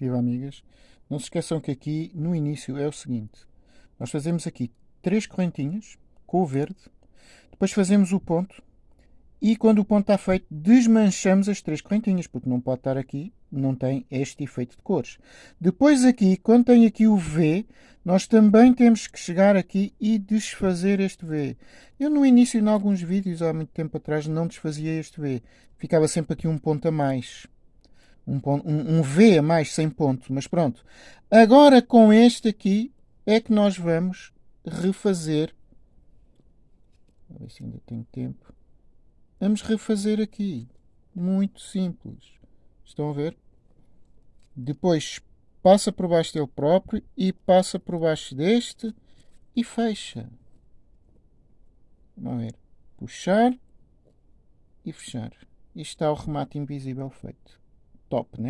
Viva amigas. Não se esqueçam que aqui no início é o seguinte. Nós fazemos aqui três correntinhas com o verde. Depois fazemos o ponto. E quando o ponto está feito, desmanchamos as três correntinhas, porque não pode estar aqui, não tem este efeito de cores. Depois aqui, quando tem aqui o V, nós também temos que chegar aqui e desfazer este V. Eu no início, em alguns vídeos, há muito tempo atrás, não desfazia este V. Ficava sempre aqui um ponto a mais. Um, ponto, um, um V a mais sem ponto, mas pronto. Agora com este aqui é que nós vamos refazer. A ver se ainda tenho tempo Vamos refazer aqui. Muito simples. Estão a ver? Depois passa por baixo dele próprio e passa por baixo deste e fecha. Vamos ver. Puxar e fechar. E está o remate invisível feito. Top, né?